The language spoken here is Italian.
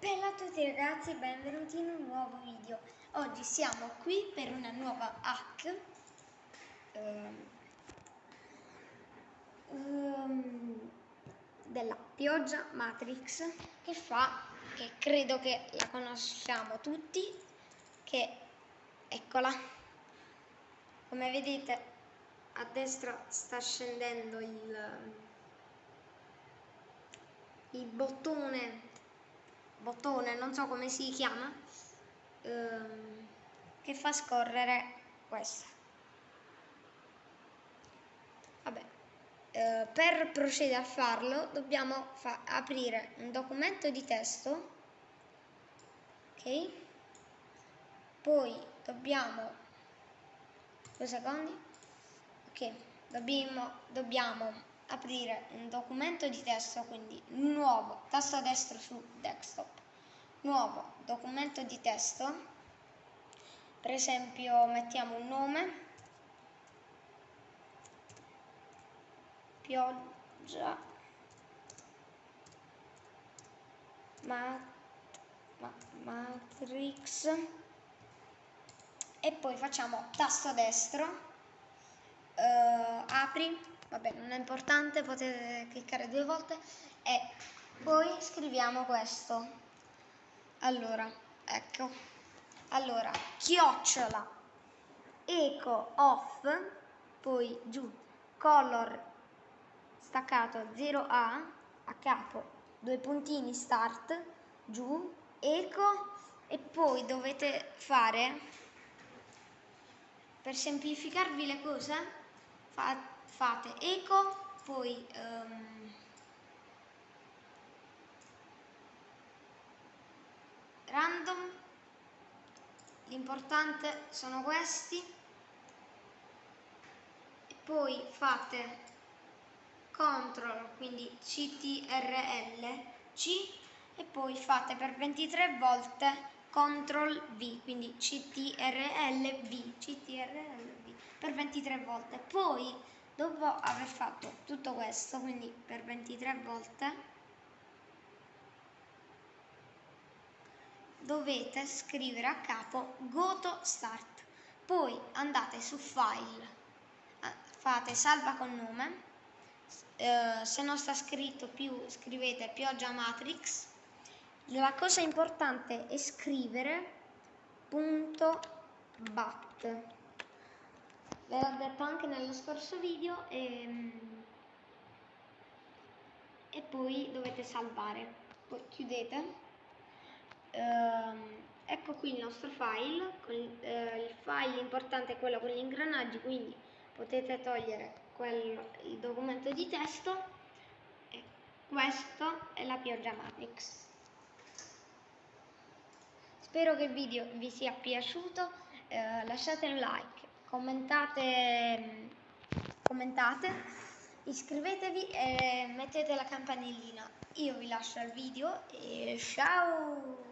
Bella a tutti ragazzi, benvenuti in un nuovo video. Oggi siamo qui per una nuova hack um, della pioggia Matrix che fa, che credo che la conosciamo tutti, che eccola. Come vedete a destra sta scendendo il, il bottone bottone, non so come si chiama, ehm, che fa scorrere questo. Vabbè, eh, per procedere a farlo dobbiamo fa aprire un documento di testo, ok? Poi dobbiamo, due secondi, ok, dobbiamo, dobbiamo aprire un documento di testo, quindi nuovo, tasto destro su desktop, nuovo documento di testo, per esempio mettiamo un nome, pioggia, mat, ma, matrix. E poi facciamo tasto destro, uh, apri, vabbè non è importante, potete cliccare due volte e poi scriviamo questo. Allora, ecco, allora, chiocciola, eco off, poi giù, color staccato 0A, a capo, due puntini start, giù, eco e poi dovete fare, per semplificarvi le cose, fate eco, poi um, random, l'importante sono questi, e poi fate control, quindi CTRL C e poi fate per 23 volte CTRL V, quindi CTRL V, CTRL V per 23 volte. Poi Dopo aver fatto tutto questo, quindi per 23 volte, dovete scrivere a capo Goto Start. Poi andate su File, eh, fate salva con nome, eh, se non sta scritto più scrivete pioggia matrix. La cosa importante è scrivere punto bat. Ve l'ho detto anche nello scorso video e, ehm, e poi dovete salvare. Poi chiudete. Uh, ecco qui il nostro file, con, uh, il file importante è quello con gli ingranaggi, quindi potete togliere quello, il documento di testo e questo è la pioggia matrix. Spero che il video vi sia piaciuto, uh, lasciate un like, commentate, commentate, iscrivetevi e mettete la campanellina. Io vi lascio il video e ciao!